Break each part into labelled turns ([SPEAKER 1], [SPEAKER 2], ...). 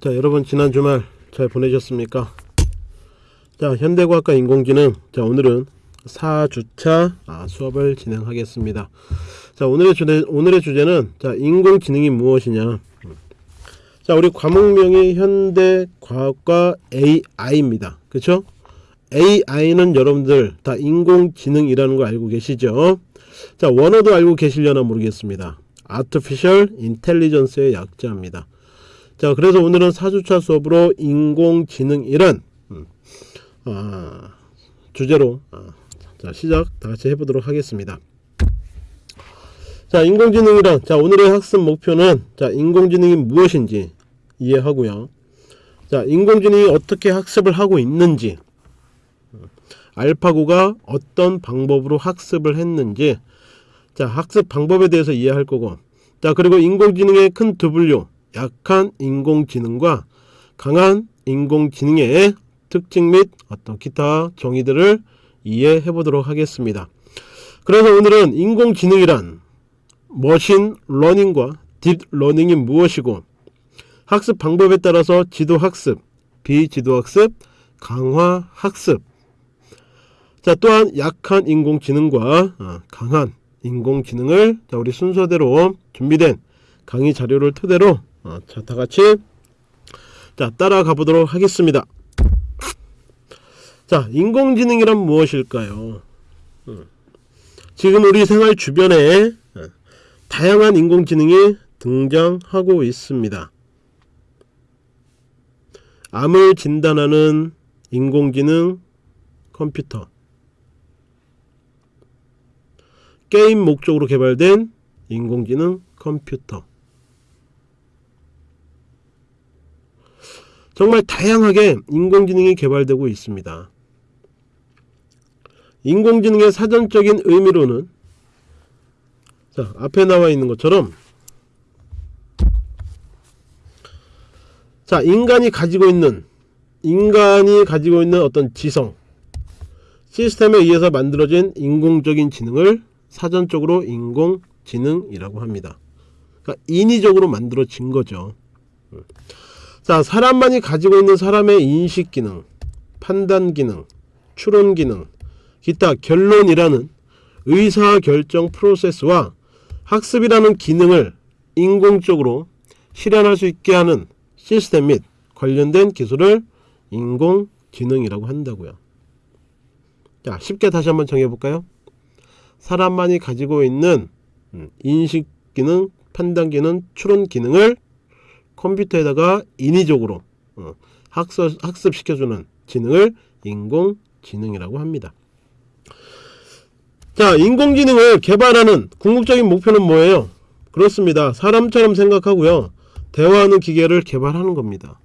[SPEAKER 1] 자 여러분 지난 주말 잘 보내셨습니까? 자 현대과학과 인공지능. 자 오늘은 4주차 아, 수업을 진행하겠습니다. 자 오늘의 주제 오늘의 주제는 자 인공지능이 무엇이냐? 자 우리 과목명이 현대과학과 AI입니다. 그쵸? AI는 여러분들 다 인공지능이라는 거 알고 계시죠? 자 원어도 알고 계시려나 모르겠습니다. Artificial Intelligence의 약자입니다 자 그래서 오늘은 4주차 수업으로 인공지능 이란 음, 아, 주제로 아, 자 시작 다같이 해보도록 하겠습니다. 자 인공지능이란 자 오늘의 학습 목표는 자 인공지능이 무엇인지 이해하고요. 자 인공지능이 어떻게 학습을 하고 있는지 알파고가 어떤 방법으로 학습을 했는지 자 학습 방법에 대해서 이해할 거고 자 그리고 인공지능의 큰 두 분류 약한 인공지능과 강한 인공지능의 특징 및 어떤 기타 정의들을 이해해 보도록 하겠습니다. 그래서 오늘은 인공지능이란 machine learning과 deep learning이 무엇이고 학습 방법에 따라서 지도학습, 비지도학습, 강화학습 자 또한 약한 인공지능과 어, 강한 인공지능을 자, 우리 순서대로 준비된 강의 자료를 토대로 어, 자, 다 같이 자, 따라가 보도록 하겠습니다. 자, 인공지능이란 무엇일까요? 음. 지금 우리 생활 주변에 어, 다양한 인공지능이 등장하고 있습니다. 암을 진단하는 인공지능 컴퓨터 게임 목적으로 개발된 인공지능 컴퓨터 정말 다양하게 인공지능이 개발되고 있습니다. 인공지능의 사전적인 의미로는 자 앞에 나와 있는 것처럼 자 인간이 가지고 있는 인간이 가지고 있는 어떤 지성 시스템에 의해서 만들어진 인공적인 지능을 사전적으로 인공지능이라고 합니다. 그러니까 인위적으로 만들어진 거죠. 자 사람만이 가지고 있는 사람의 인식기능 판단기능 추론기능 기타 결론이라는 의사결정 프로세스와 학습이라는 기능을 인공적으로 실현할 수 있게 하는 시스템 및 관련된 기술을 인공지능이라고 한다고요. 자 쉽게 다시 한번 정해볼까요? 사람만이 가지고 있는 음, 인식기능 판단기능 추론기능을 컴퓨터에다가 인위적으로 어, 학습, 학습시켜주는 지능을 인공지능이라고 합니다. 자 인공지능을 개발하는 궁극적인 목표는 뭐예요? 그렇습니다. 사람처럼 생각하고요. 대화하는 기계를 개발하는 겁니다.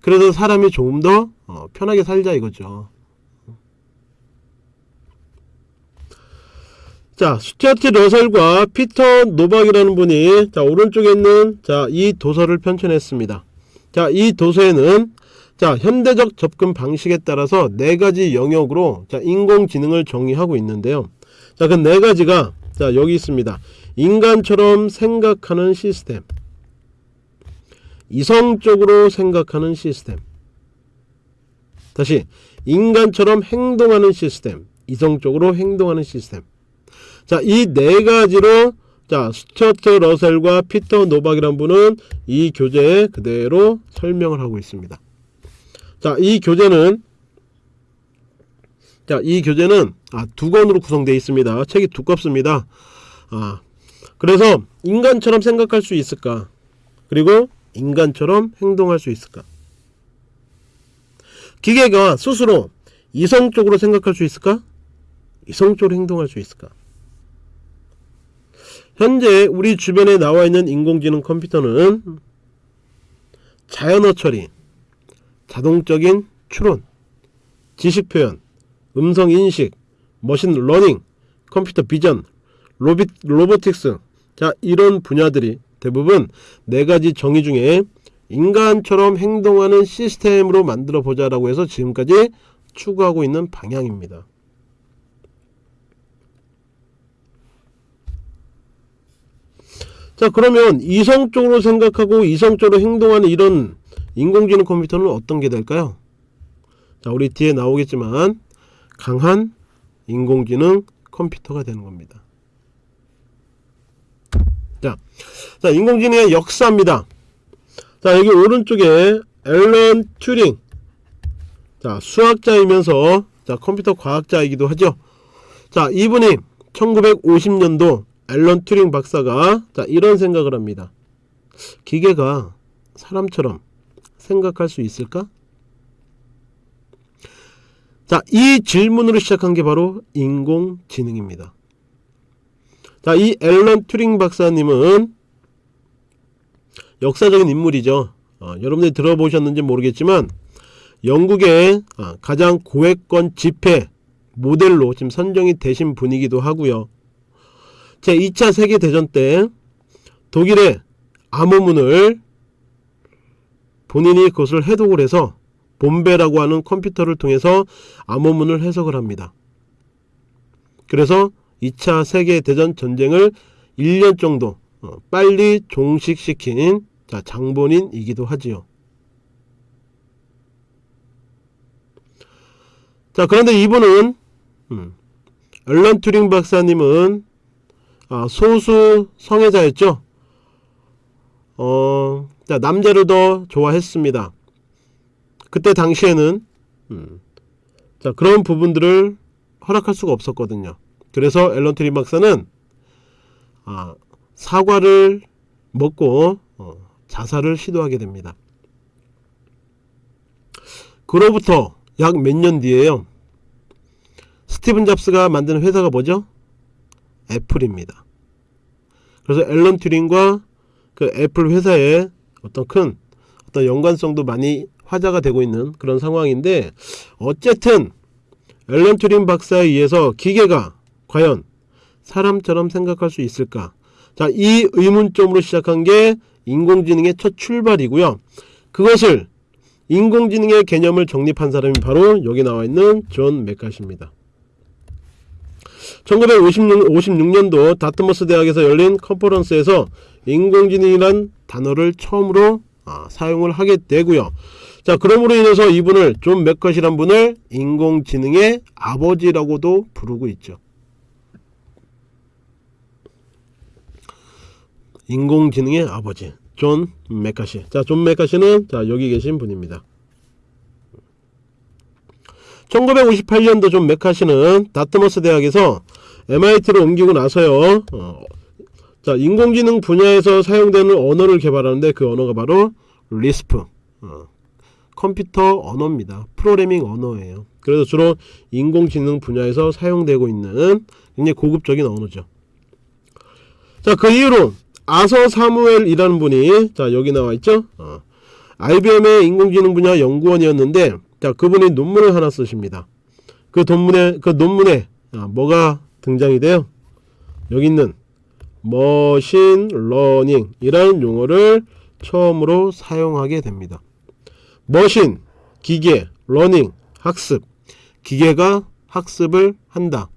[SPEAKER 1] 그래서 사람이 조금 더 어, 편하게 살자 이거죠. 자, 스튜어트 러셀과 피터 노빅이라는 분이 자, 오른쪽에 있는 자, 이 도서를 편찬했습니다. 자, 이 도서에는 자, 현대적 접근 방식에 따라서 네 가지 영역으로 자, 인공지능을 정의하고 있는데요. 자, 그 네 가지가 자, 여기 있습니다. 인간처럼 생각하는 시스템. 이성적으로 생각하는 시스템. 다시 인간처럼 행동하는 시스템. 이성적으로 행동하는 시스템. 자, 이 네 가지로 자, 스튜어트 러셀과 피터 노빅이란 분은 이 교재에 그대로 설명을 하고 있습니다. 자, 이 교재는 자, 이 교재는 아, 두 권으로 구성되어 있습니다. 책이 두껍습니다. 아, 그래서 인간처럼 생각할 수 있을까? 그리고 인간처럼 행동할 수 있을까? 기계가 스스로 이성적으로 생각할 수 있을까? 이성적으로 행동할 수 있을까? 현재 우리 주변에 나와 있는 인공지능 컴퓨터는 자연어 처리, 자동적인 추론, 지식 표현, 음성 인식, machine learning, computer vision, robo, robotics 자 이런 분야들이 대부분 네 가지 정의 중에 인간처럼 행동하는 시스템으로 만들어 보자라고 해서 지금까지 추구하고 있는 방향입니다. 자 그러면 이성적으로 생각하고 이성적으로 행동하는 이런 인공지능 컴퓨터는 어떤 게 될까요? 자, 우리 뒤에 나오겠지만 강한 인공지능 컴퓨터가 되는 겁니다. 자, 자 인공지능의 역사입니다. 자, 여기 오른쪽에 앨런 튜링. 자, 수학자이면서 자, 컴퓨터 과학자이기도 하죠. 자, 이분이 1950년도 앨런 튜링 박사가 자, 이런 생각을 합니다. 기계가 사람처럼 생각할 수 있을까? 자, 이 질문으로 시작한 게 바로 인공지능입니다. 자, 이 앨런 튜링 박사님은 역사적인 인물이죠. 어, 여러분들이 들어보셨는지 모르겠지만 영국의 어, 가장 고액권 집회 모델로 지금 선정이 되신 분이기도 하고요. 제 2차 세계대전 때 독일의 암호문을 본인이 그것을 해독을 해서 본베라고 하는 컴퓨터를 통해서 암호문을 해석을 합니다. 그래서 2차 세계대전 전쟁을 1년 정도 어, 빨리 종식시킨 자, 장본인이기도 하지요. 자 그런데 이분은 음, 앨런 튜링 박사님은 아, 소수 성애자였죠. 어, 자, 남자를 더 좋아했습니다. 그때 당시에는 음, 자 그런 부분들을 허락할 수가 없었거든요. 그래서 앨런 튜링 박사는 아, 사과를 먹고 어, 자살을 시도하게 됩니다. 그로부터 약 몇 년 뒤에요. 스티븐 잡스가 만든 회사가 뭐죠? 애플입니다. 그래서 앨런 튜링과 그 애플 회사의 어떤 큰 어떤 연관성도 많이 화제가 되고 있는 그런 상황인데 어쨌든 앨런 튜링 박사에 의해서 기계가 과연 사람처럼 생각할 수 있을까? 자, 이 의문점으로 시작한 게 인공지능의 첫 출발이고요. 그것을 인공지능의 개념을 정립한 사람이 바로 여기 나와 있는 존 맥카시입니다. 1956, 56년 도 다트머스 대학에서 열린 conference에서 인공지능이란 단어를 처음으로 아, 사용을 하게 되고요. 자, 그러므로 인해서 이분을 존 맥카시란 분을 인공지능의 아버지라고도 부르고 있죠. 인공지능의 아버지 존 맥카시 자 존 맥카시는 자 여기 계신 분입니다 1958년도 존 맥카시는 다트머스 대학에서 MIT로 옮기고 나서요. 어, 자 인공지능 분야에서 사용되는 언어를 개발하는데 그 언어가 바로 LISP 어, 컴퓨터 언어입니다. 프로그래밍 언어예요. 그래서 주로 인공지능 분야에서 사용되고 있는 굉장히 고급적인 언어죠. 자 그 이후로 아서 사무엘이라는 분이 자 여기 나와 있죠? 어. IBM의 인공지능 분야 연구원이었는데 자 그분이 논문을 하나 쓰십니다. 그 논문에 그 논문에 아, 뭐가 등장이 돼요? 여기 있는 machine learning 이라는 용어를 처음으로 사용하게 됩니다. machine 기계 learning 학습. 기계가 학습을 한다.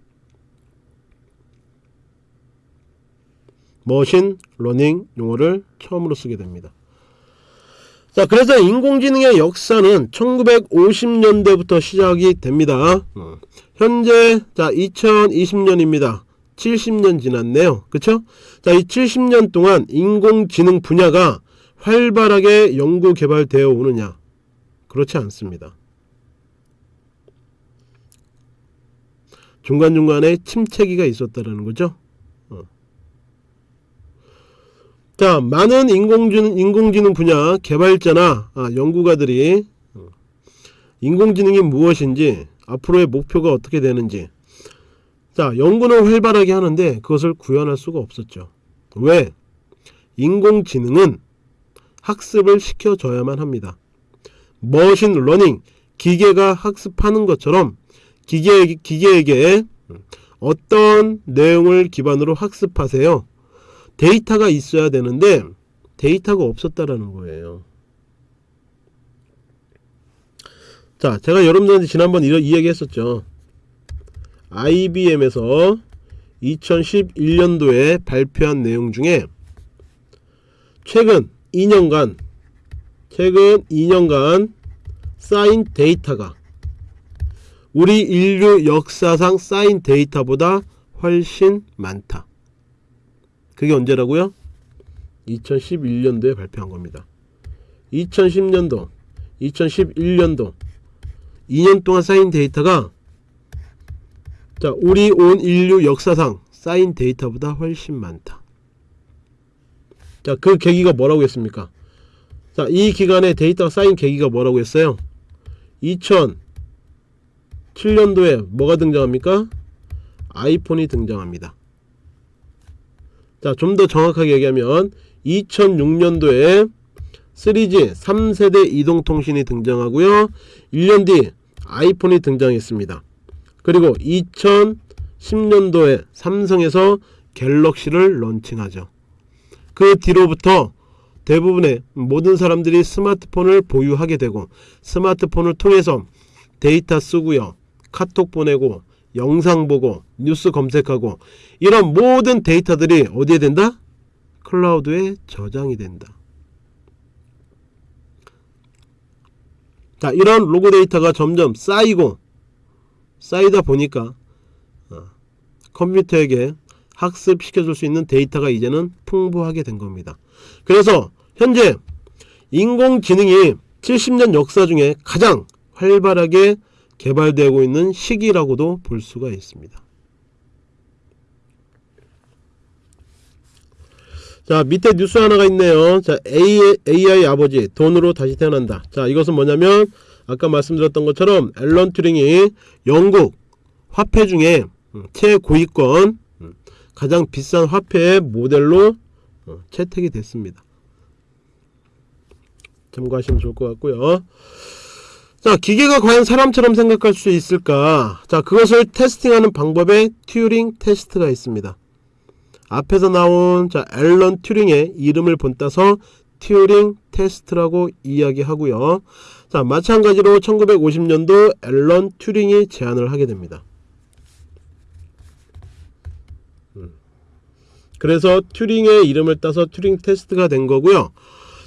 [SPEAKER 1] machine learning 용어를 처음으로 쓰게 됩니다. 자 그래서 인공지능의 역사는 1950년대부터 시작이 됩니다. 어. 현재 자 2020년입니다. 70년 지났네요. 그쵸? 자 이 70년 동안 인공지능 분야가 활발하게 연구 개발되어 오느냐 그렇지 않습니다. 중간중간에 침체기가 있었다는 거죠. 자 많은 인공지능, 인공지능 분야 개발자나 아, 연구가들이 어, 인공지능이 무엇인지 앞으로의 목표가 어떻게 되는지. 자 연구는 활발하게 하는데 그것을 구현할 수가 없었죠. 왜? 인공지능은 학습을 시켜줘야만 합니다. machine learning 기계가 학습하는 것처럼 기계, 기계에게 어떤 내용을 기반으로 학습하세요 데이터가 있어야 되는데 데이터가 없었다라는 거예요. 자, 제가 여러분들한테 지난번 이, 이 얘기 했었죠. IBM에서 2011년도에 발표한 내용 중에 최근 2년간 최근 2년간 쌓인 데이터가 우리 인류 역사상 쌓인 데이터보다 훨씬 많다. 그게 언제라고요? 2011년도에 발표한 겁니다. 2010년도, 2011년도 2년 동안 쌓인 데이터가 자, 우리 온 인류 역사상 쌓인 데이터보다 훨씬 많다. 자, 그 계기가 뭐라고 했습니까? 자, 이 기간에 데이터가 쌓인 계기가 뭐라고 했어요? 2007년도에 뭐가 등장합니까? 아이폰이 등장합니다. 자, 좀 더 정확하게 얘기하면 2006년도에 3G 3세대 이동통신이 등장하고요. 1년 뒤 아이폰이 등장했습니다. 그리고 2010년도에 삼성에서 갤럭시를 런칭하죠. 그 뒤로부터 대부분의 모든 사람들이 스마트폰을 보유하게 되고 스마트폰을 통해서 데이터 쓰고요. 카톡 보내고 영상 보고 뉴스 검색하고 이런 모든 데이터들이 어디에 된다? 클라우드에 저장이 된다. 자, 이런 로그 데이터가 점점 쌓이고 쌓이다 보니까 어, 컴퓨터에게 학습시켜줄 수 있는 데이터가 이제는 풍부하게 된 겁니다. 그래서 현재 인공지능이 70년 역사 중에 가장 활발하게 개발되고 있는 시기라고도 볼 수가 있습니다. 자 밑에 뉴스 하나가 있네요. 자 AI, AI 아버지 돈으로 다시 태어난다. 자 이것은 뭐냐면 아까 말씀드렸던 것처럼 앨런 튜링이 영국 화폐 중에 음, 최고위권 음, 가장 비싼 화폐의 모델로 어, 채택이 됐습니다. 참고하시면 좋을 것 같고요 자 기계가 과연 사람처럼 생각할 수 있을까 자 그것을 테스팅하는 방법에 튜링 테스트가 있습니다 앞에서 나온 자 앨런 튜링의 이름을 본따서 튜링 테스트라고 이야기하고요. 자 마찬가지로 1950년도 앨런 튜링이 제안을 하게 됩니다. 음. 그래서 튜링의 이름을 따서 튜링 테스트가 된 거고요.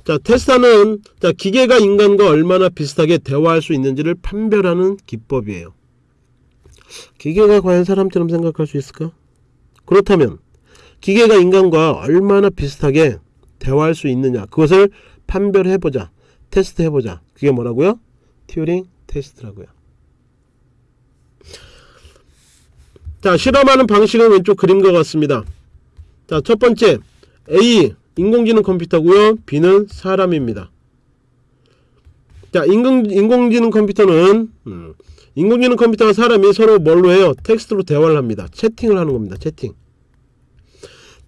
[SPEAKER 1] 자 테스트는 자 기계가 인간과 얼마나 비슷하게 대화할 수 있는지를 판별하는 기법이에요. 기계가 과연 사람처럼 생각할 수 있을까? 그렇다면 기계가 인간과 얼마나 비슷하게 대화할 수 있느냐 그것을 판별해보자 테스트해보자 그게 뭐라고요? 튜링 테스트라고요 자 실험하는 방식은 왼쪽 그림과 같습니다 자 첫번째 A 인공지능 컴퓨터고요 B는 사람입니다 자 인공, 인공지능 컴퓨터는 음, 인공지능 컴퓨터와 사람이 서로 뭘로 해요? 텍스트로 대화를 합니다 채팅을 하는 겁니다 채팅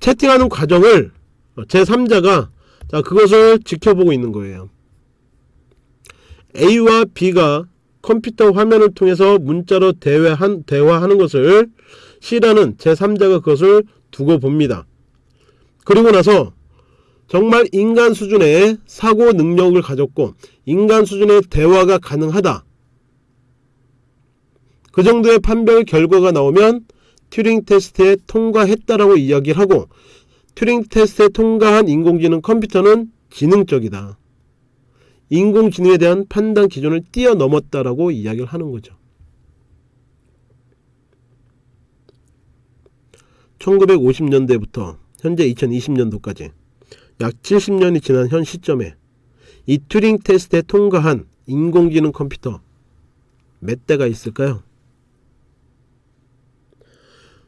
[SPEAKER 1] 채팅하는 과정을 제3자가 자 그것을 지켜보고 있는 거예요. A와 B가 컴퓨터 화면을 통해서 문자로 대화한, 대화하는 것을 C라는 제3자가 그것을 두고 봅니다. 그리고 나서 정말 인간 수준의 사고 능력을 가졌고 인간 수준의 대화가 가능하다. 그 정도의 판별 결과가 나오면 튜링 테스트에 통과했다라고 이야기를 하고 튜링 테스트에 통과한 인공지능 컴퓨터는 지능적이다. 인공지능에 대한 판단 기준을 뛰어넘었다라고 이야기를 하는 거죠. 1950년대부터 현재 2020년도까지 약 70년이 지난 현 시점에 이 튜링 테스트에 통과한 인공지능 컴퓨터 몇 대가 있을까요?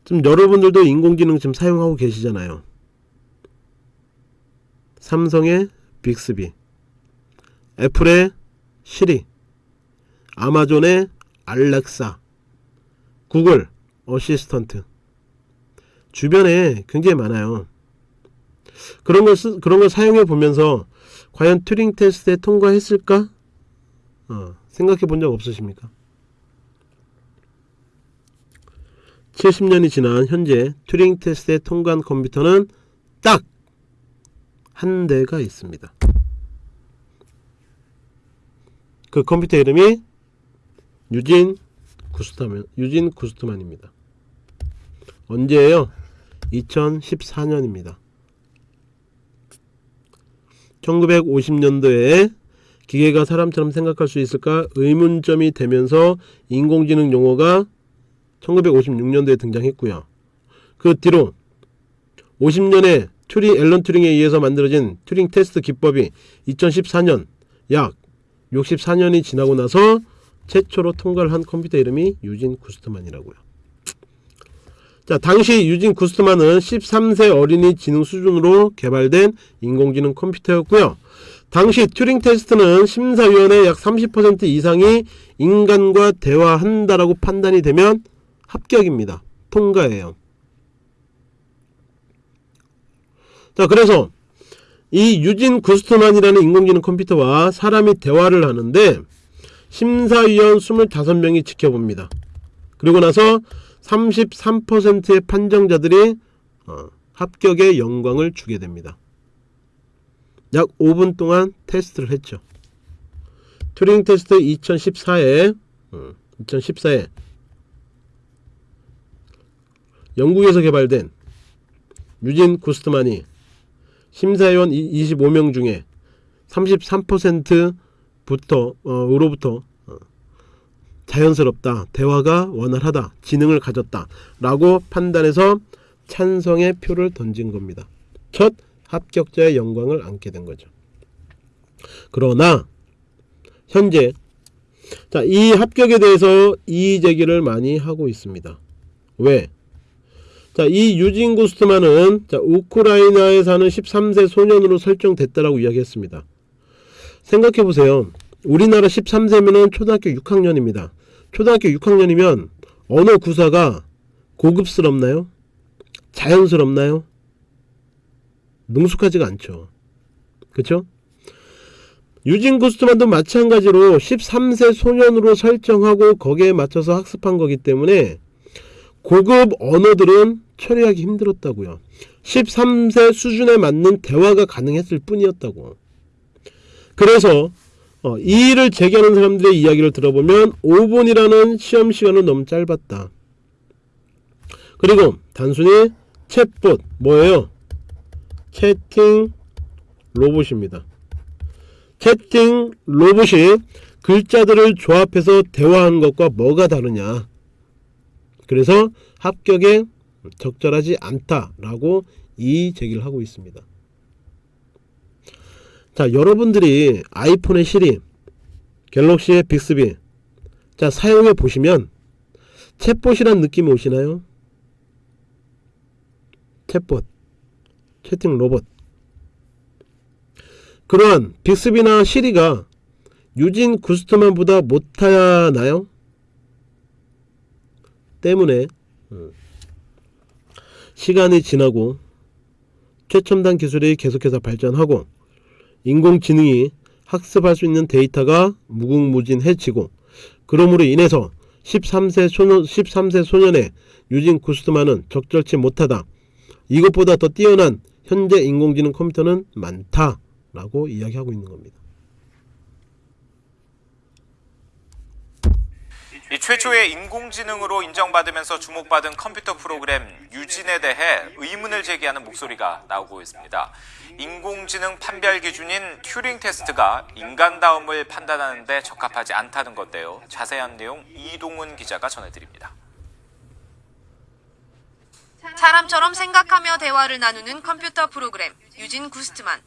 [SPEAKER 1] 지금 여러분들도 인공지능 지금 사용하고 계시잖아요. 삼성의 빅스비, 애플의 시리, 아마존의 알렉사, 구글 어시스턴트 주변에 굉장히 많아요. 그런 걸 쓰, 그런 걸 사용해 보면서 과연 튜링 테스트에 통과했을까? 어, 생각해 본 적 없으십니까? 70년이 지난 현재 튜링 테스트에 통과한 컴퓨터는 딱 한 대가 있습니다. 그 컴퓨터 이름이 유진 구스타만, 유진 구스트만입니다. 언제예요? 2014년입니다. 1950년도에 기계가 사람처럼 생각할 수 있을까 의문점이 되면서 인공지능 용어가 1956년도에 등장했고요. 그 뒤로 50년에 튜링 앨런 튜링에 의해서 만들어진 튜링 테스트 기법이 2014년 약 64년이 지나고 나서 최초로 통과를 한 컴퓨터 이름이 유진 구스트만이라고요. 자, 당시 유진 구스트만은 13세 어린이 지능 수준으로 개발된 인공지능 컴퓨터였고요. 당시 튜링 테스트는 심사위원의 약 30% 이상이 인간과 대화한다라고 판단이 되면 합격입니다. 통과예요. 자, 그래서 이 유진 구스트만이라는 인공지능 컴퓨터와 사람이 대화를 하는데 심사위원 25명이 지켜봅니다. 그리고 나서 33%의 판정자들이 어, 합격의 영광을 주게 됩니다. 약 5분 동안 테스트를 했죠. 튜링 테스트 2014에 2014에 영국에서 개발된 유진 구스트만이 심사위원 25명 중에 33%부터 어, 으로부터 어, 자연스럽다, 대화가 원활하다, 지능을 가졌다 라고 판단해서 찬성의 표를 던진 겁니다. 첫 합격자의 영광을 안게 된 거죠. 그러나 현재 자, 이 합격에 대해서 이의 제기를 많이 하고 있습니다. 왜? 자, 이 유진 구스트만은 자, 우크라이나에 사는 13세 소년으로 설정됐다라고 이야기했습니다. 생각해 보세요. 우리나라 13세면은 초등학교 6학년입니다. 초등학교 6학년이면 언어 구사가 고급스럽나요? 자연스럽나요? 능숙하지가 않죠. 그쵸? 유진 구스트만도 마찬가지로 13세 소년으로 설정하고 거기에 맞춰서 학습한 거기 때문에 고급 언어들은 처리하기 힘들었다고요. 13세 수준에 맞는 대화가 가능했을 뿐이었다고. 그래서 어, 이 일을 제기하는 사람들의 이야기를 들어보면 5분이라는 시험 시간은 너무 짧았다. 그리고 단순히 챗봇 뭐예요? 채팅 로봇입니다. 채팅 로봇이 글자들을 조합해서 대화하는 것과 뭐가 다르냐. 그래서 합격에 적절하지 않다라고 이의 제기를 하고 있습니다. 자, 여러분들이 아이폰의 시리, 갤럭시의 빅스비 자, 사용해 보시면 챗봇이란 느낌이 오시나요? 챗봇, 채팅 로봇. 그러한 빅스비나 시리가 유진 구스트만보다 못하나요? 때문에 시간이 지나고 최첨단 기술이 계속해서 발전하고 인공지능이 학습할 수 있는 데이터가 무궁무진해지고 그러므로 인해서 13세 소년, 13세 소년의 유진 구스트만은 적절치 못하다. 이것보다 더 뛰어난 현재 인공지능 컴퓨터는 많다 라고 이야기하고 있는 겁니다.
[SPEAKER 2] 이 최초의 인공지능으로 인정받으면서 주목받은 컴퓨터 프로그램 유진에 대해 의문을 제기하는 목소리가 나오고 있습니다. 인공지능 판별 기준인 튜링 테스트가 인간다움을 판단하는 데 적합하지 않다는 건데요. 자세한 내용 이동훈 기자가 전해드립니다.
[SPEAKER 3] 사람처럼 생각하며 대화를 나누는 컴퓨터 프로그램 유진 구스트만.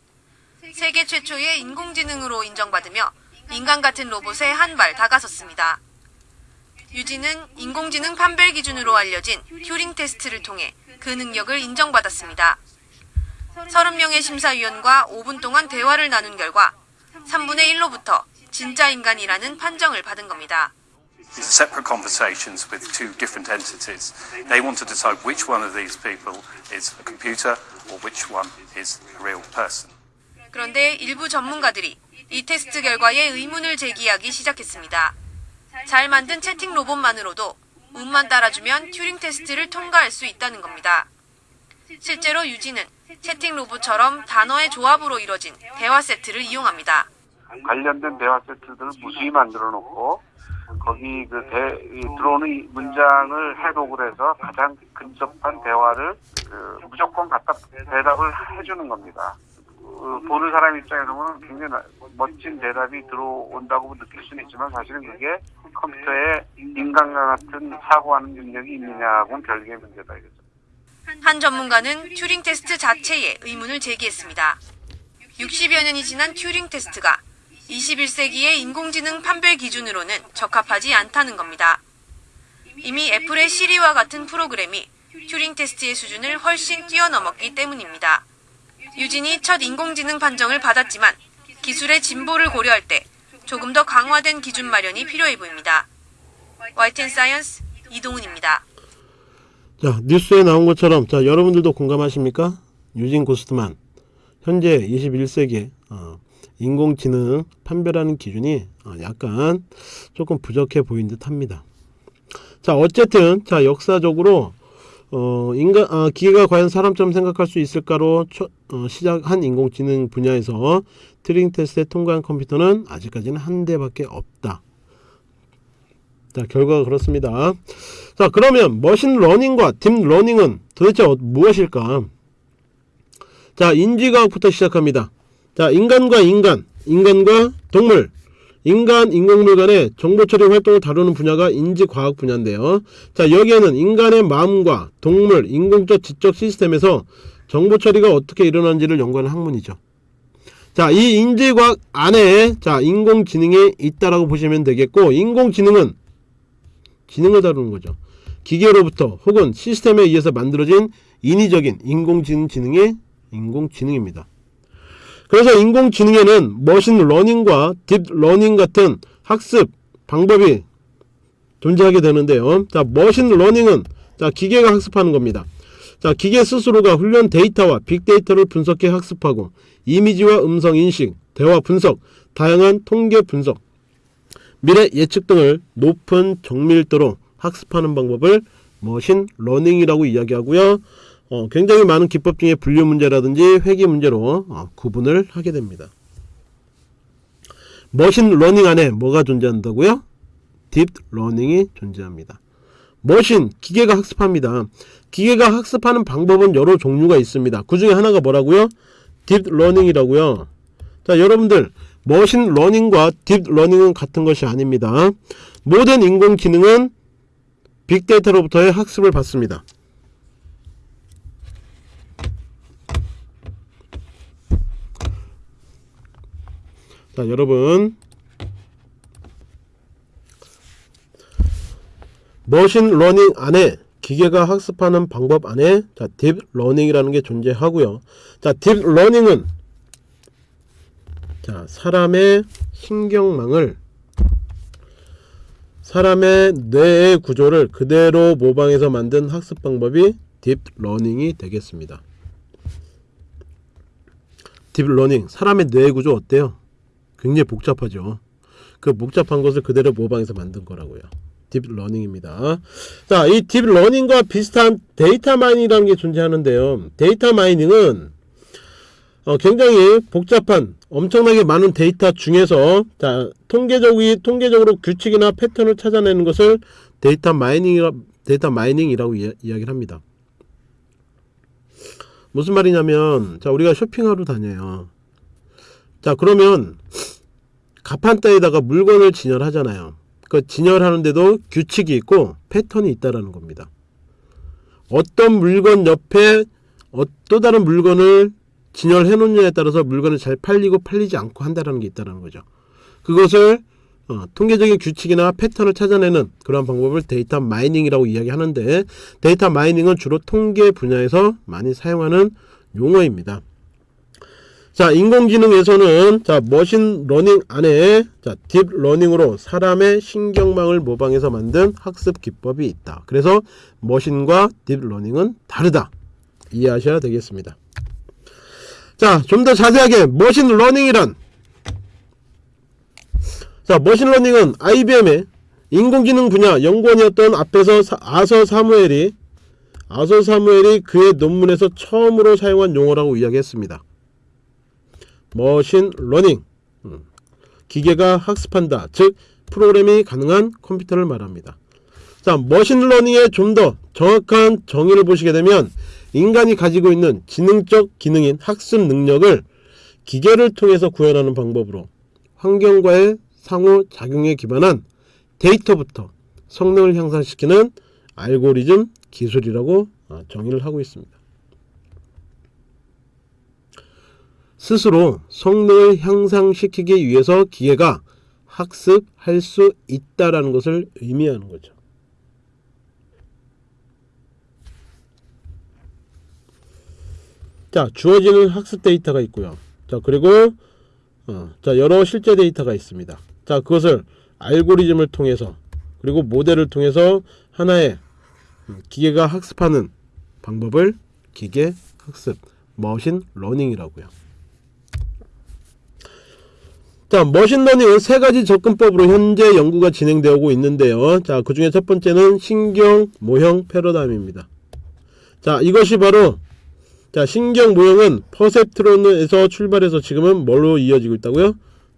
[SPEAKER 3] 세계 최초의 인공지능으로 인정받으며 인간 같은 로봇에 한 발 다가섰습니다. 유진은 인공지능 판별 기준으로 알려진 튜링 테스트를 통해 그 능력을 인정받았습니다. 30명의 심사위원과 5분 동안 대화를 나눈 결과 3분의 1로부터 진짜 인간이라는 판정을 받은 겁니다.
[SPEAKER 4] separate conversations with two different entities. They want to decide which one of these people is a computer or which one is a real person.
[SPEAKER 3] 그런데 일부 전문가들이 이 테스트 결과에 의문을 제기하기 시작했습니다. 잘 만든 채팅 로봇만으로도 운만 따라주면 튜링 테스트를 통과할 수 있다는 겁니다. 실제로 유진은 채팅 로봇처럼 단어의 조합으로 이뤄진 대화 세트를 이용합니다.
[SPEAKER 5] 관련된 대화 세트들을 무수히 만들어 놓고 거기 그 대, 이 들어오는 이 문장을 해독을 해서 가장 근접한 대화를 그 무조건 갖다 대답을 해주는 겁니다. 그 어, 보는 사람 입장에서 보면 굉장히 나- 멋진 대답이 들어온다고 느낄 수는 있지만 사실은 그게 컴퓨터에 인간과 같은 사고하는 능력이 있느냐고는 별개의 문제다 이거죠.
[SPEAKER 3] 한 전문가는 튜링 테스트 자체에 의문을 제기했습니다. 60여 년이 지난 튜링 테스트가 21세기의 인공지능 판별 기준으로는 적합하지 않다는 겁니다. 이미 애플의 시리와 같은 프로그램이 튜링 테스트의 수준을 훨씬 뛰어넘었기 때문입니다. 유진이 첫 인공지능 판정을 받았지만 기술의 진보를 고려할 때 조금 더 강화된 기준 마련이 필요해 보입니다. YTN 사이언스 이동훈입니다.
[SPEAKER 1] 자 뉴스에 나온 것처럼 자 여러분들도 공감하십니까? 유진 구스트만 현재 21세기 어, 인공지능 판별하는 기준이 어, 약간 조금 부족해 보인 듯합니다. 자 어쨌든 자 역사적으로 어, 인간 아, 기계가 과연 사람처럼 생각할 수 있을까로 초- 어, 시작한 인공지능 분야에서 튜링 테스트에 통과한 컴퓨터는 아직까지는 한 대밖에 없다. 자 결과가 그렇습니다. 자 그러면 machine learning과 deep learning은 도대체 어- 무엇일까? 자 인지과학부터 시작합니다. 자 인간과 인간, 인간과 동물, 인간 인공물 간의 정보 처리 활동을 다루는 분야가 인지과학 분야인데요. 자 여기에는 인간의 마음과 동물, 인공적 지적 시스템에서 정보 처리가 어떻게 일어나는지를 연구하는 학문이죠. 자, 이 인지과학 안에 자 인공지능이 있다라고 보시면 되겠고 인공지능은 지능을 다루는 거죠. 기계로부터 혹은 시스템에 의해서 만들어진 인위적인 인공지능 지능이 인공지능입니다. 그래서 인공지능에는 machine learning과 deep learning 같은 학습 방법이 존재하게 되는데요. 자, machine learning은 자, 기계가 학습하는 겁니다. 자, 기계 스스로가 훈련 데이터와 빅데이터를 분석해 학습하고 이미지와 음성 인식, 대화 분석, 다양한 통계 분석, 미래 예측 등을 높은 정밀도로 학습하는 방법을 machine learning이라고 이야기하고요. 어, 굉장히 많은 기법 중에 분류 문제라든지 회귀 문제로 어, 구분을 하게 됩니다. machine learning 안에 뭐가 존재한다고요? deep learning이 존재합니다. machine 기계가 학습합니다. 기계가 학습하는 방법은 여러 종류가 있습니다. 그 중에 하나가 뭐라고요? deep learning이라고요. 자, 여러분들 machine learning과 deep learning은 같은 것이 아닙니다. 모든 인공지능은 빅데이터로부터의 학습을 받습니다. 자, 여러분 machine learning 안에 기계가 학습하는 방법 안에 자, deep learning이라는 게 존재하고요. 자, deep learning은 자, 사람의 신경망을 사람의 뇌의 구조를 그대로 모방해서 만든 학습 방법이 deep learning이 되겠습니다. deep learning 사람의 뇌의 구조 어때요? 굉장히 복잡하죠. 그 복잡한 것을 그대로 모방해서 만든 거라고요. deep learning입니다. 자, 이 deep learning과 비슷한 data mining이라는 게 존재하는데요. data mining은 어, 굉장히 복잡한 엄청나게 많은 데이터 중에서 자 통계적이 통계적으로 규칙이나 패턴을 찾아내는 것을 data mining이라 data mining이라고 이야, 이야기를 합니다. 무슨 말이냐면 자 우리가 쇼핑하러 다녀요. 자 그러면 가판대에다가 물건을 진열하잖아요. 그 진열하는데도 규칙이 있고 패턴이 있다라는 겁니다. 어떤 물건 옆에 어, 또 다른 물건을 진열해 놓느냐에 따라서 물건을 잘 팔리고 팔리지 않고 한다는 게 있다는 거죠. 그것을 어, 통계적인 규칙이나 패턴을 찾아내는 그런 방법을 data mining이라고 이야기하는데 data mining은 주로 통계 분야에서 많이 사용하는 용어입니다. 자, 인공지능에서는 자, machine learning 안에 자, deep learning으로 사람의 신경망을 모방해서 만든 학습 기법이 있다. 그래서 machine과 deep learning은 다르다. 이해하셔야 되겠습니다. 자, 좀 더 자세하게 machine learning이란 자, machine learning은 IBM의 인공지능 분야 연구원이었던 앞에서 사, 아서 사무엘이 아서 사무엘이 그의 논문에서 처음으로 사용한 용어라고 이야기했습니다. machine learning 음, 기계가 학습한다. 즉 프로그램이 가능한 컴퓨터를 말합니다. 자, machine learning의 좀 더 정확한 정의를 보시게 되면 인간이 가지고 있는 지능적 기능인 학습 능력을 기계를 통해서 구현하는 방법으로 환경과의 상호 작용에 기반한 데이터부터 성능을 향상시키는 알고리즘 기술이라고 아, 정의를 하고 있습니다. 스스로 성능을 향상시키기 위해서 기계가 학습할 수 있다라는 것을 의미하는 거죠. 자, 주어지는 학습 데이터가 있고요. 자, 그리고 어, 자, 여러 실제 데이터가 있습니다. 자, 그것을 알고리즘을 통해서 그리고 모델을 통해서 하나의 음, 기계가 학습하는 방법을 기계 학습, machine learning이라고요. 자, machine learning은 세 가지 접근법으로 현재 연구가 진행되고 있는데요. 자, 그 중에 첫 번째는 신경 모형 패러다임입니다. 자, 이것이 바로 자, 신경 모형은 perceptron에서 출발해서 지금은 뭘로 이어지고 있다고요?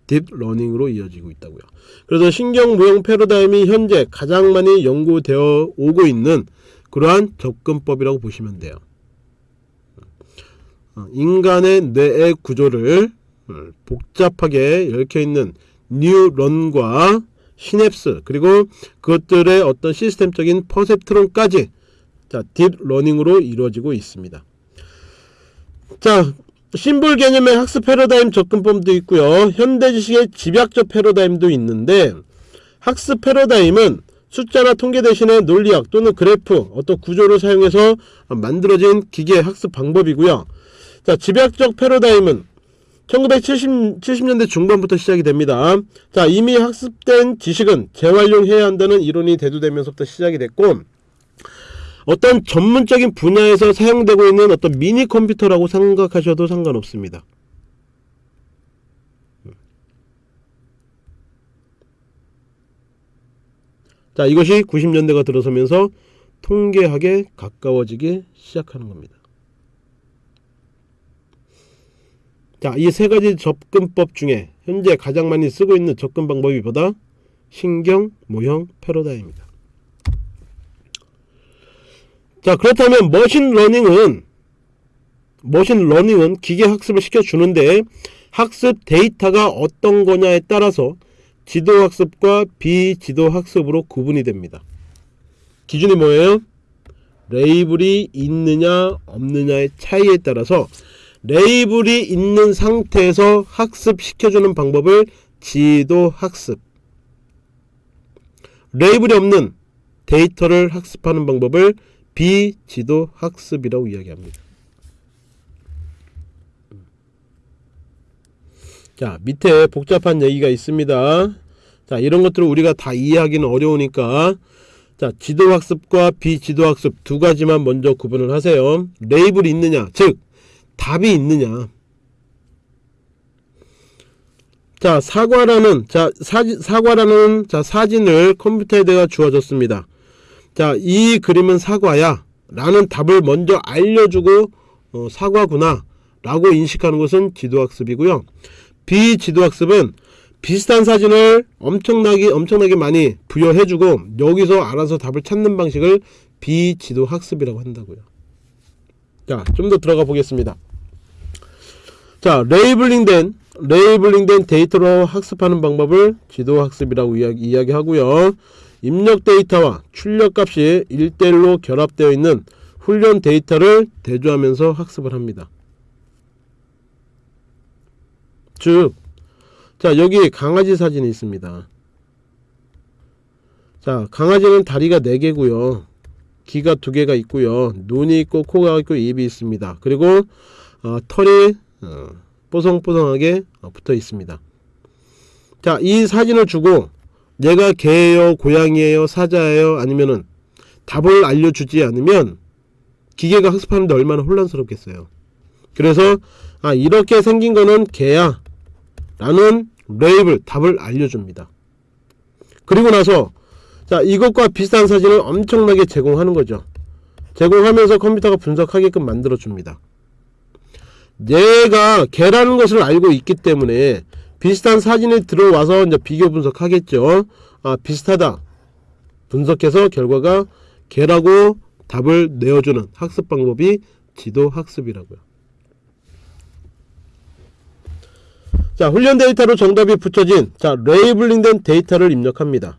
[SPEAKER 1] deep learning으로 이어지고 있다고요. 그래서 신경 모형 패러다임이 현재 가장 많이 연구되어 오고 있는 그러한 접근법이라고 보시면 돼요. 어, 인간의 뇌의 구조를 어, 복잡하게 얽혀 있는 뉴런과 시냅스 그리고 그것들의 어떤 시스템적인 perceptron까지 자, deep learning으로 이루어지고 있습니다. 자, 심볼 개념의 학습 패러다임 접근법도 있고요. 현대 지식의 집약적 패러다임도 있는데 학습 패러다임은 숫자나 통계 대신에 논리학 또는 그래프 어떤 구조를 사용해서 만들어진 기계 학습 방법이고요. 자, 집약적 패러다임은 1970, 70 년대 중반부터 시작이 됩니다. 자, 이미 학습된 지식은 재활용해야 한다는 이론이 대두되면서부터 시작이 됐고, 어떤 전문적인 분야에서 사용되고 있는 어떤 미니 컴퓨터라고 생각하셔도 상관없습니다. 자, 이것이 90년대가 들어서면서 통계학에 가까워지기 시작하는 겁니다. 자, 이 세 가지 접근법 중에 현재 가장 많이 쓰고 있는 접근 방법이 바로 신경 모형 패러다임입니다. 자, 그렇다면 machine learning은 machine learning은 기계 학습을 시켜 주는데 학습 데이터가 어떤 거냐에 따라서 지도 학습과 비지도 학습으로 구분이 됩니다. 기준이 뭐예요? 레이블이 있느냐 없느냐의 차이에 따라서 레이블이 있는 상태에서 학습시켜주는 방법을 지도 학습 레이블이 없는 데이터를 학습하는 방법을 비지도 학습이라고 이야기합니다. 자 밑에 복잡한 얘기가 있습니다. 자 이런 것들을 우리가 다 이해하기는 어려우니까 자 지도학습과 비지도학습 두 가지만 먼저 구분을 하세요. 레이블이 있느냐 즉 답이 있느냐 자 사과라는 자 사지, 사과라는 자 사진을 컴퓨터에다가 주어졌습니다. 자 이 그림은 사과야 라는 답을 먼저 알려주고 어, 사과구나 라고 인식하는 것은 지도학습이고요. 비지도학습은 비슷한 사진을 엄청나게 엄청나게 많이 부여해주고 여기서 알아서 답을 찾는 방식을 비지도학습이라고 한다고요. 자, 좀 더 들어가 보겠습니다. 자, labeling된 labeling된 데이터로 학습하는 방법을 지도학습이라고 이야기, 이야기하고요. 입력 데이터와 출력 값이 1대1로 결합되어 있는 훈련 데이터를 대조하면서 학습을 합니다. 즉, 자, 여기 강아지 사진이 있습니다. 자, 강아지는 다리가 4개고요. 귀가 2개가 있고요. 눈이 있고 코가 있고 입이 있습니다. 그리고 어, 털이 어, 뽀송뽀송하게 어, 붙어 있습니다. 자, 이 사진을 주고 얘가 개예요, 고양이예요, 사자예요, 아니면은 답을 알려주지 않으면 기계가 학습하는데 얼마나 혼란스럽겠어요. 그래서 아 이렇게 생긴 거는 개야 라는 레이블 답을 알려줍니다. 그리고 나서 자 이것과 비슷한 사진을 엄청나게 제공하는 거죠. 제공하면서 컴퓨터가 분석하게끔 만들어 줍니다. 얘가 개라는 것을 알고 있기 때문에 비슷한 사진이 들어와서 이제 비교 분석하겠죠. 아 비슷하다. 분석해서 결과가 개라고 답을 내어주는 학습 방법이 지도 학습이라고요. 자, 훈련 데이터로 정답이 붙여진 자, 레이블링된 데이터를 입력합니다.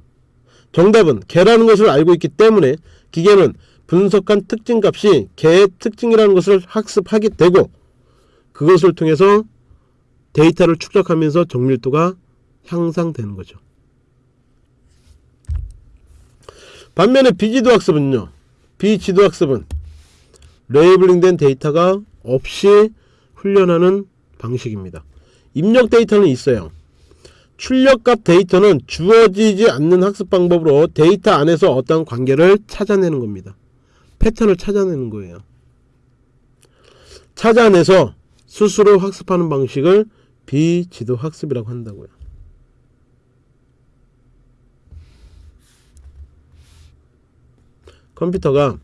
[SPEAKER 1] 정답은 개라는 것을 알고 있기 때문에 기계는 분석한 특징 값이 개의 특징이라는 것을 학습하게 되고 그것을 통해서 데이터를 축적하면서 정밀도가 향상되는 거죠. 반면에 비지도 학습은요. 비지도 학습은 labeling된 데이터가 없이 훈련하는 방식입니다. 입력 데이터는 있어요. 출력값 데이터는 주어지지 않는 학습 방법으로 데이터 안에서 어떤 관계를 찾아내는 겁니다. 패턴을 찾아내는 거예요. 찾아내서 스스로 학습하는 방식을 비지도 학습이라고 한다고요. 컴퓨터가